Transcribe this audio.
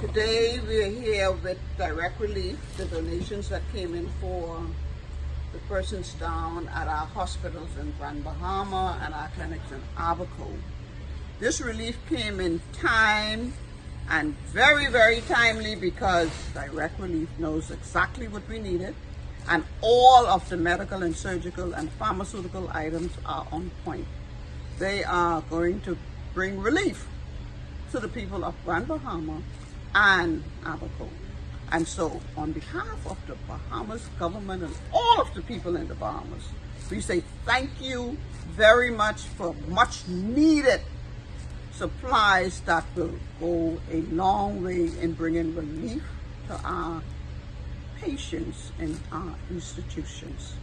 Today we're here with Direct Relief, the donations that came in for the persons down at our hospitals in Grand Bahama and our clinics in Abaco. This relief came in time and very, very timely because Direct Relief knows exactly what we needed and all of the medical and surgical and pharmaceutical items are on point. They are going to bring relief to the people of Grand Bahama and Abaco. And so, on behalf of the Bahamas government and all of the people in the Bahamas, we say thank you very much for much needed supplies that will go a long way in bringing relief to our patients and our institutions.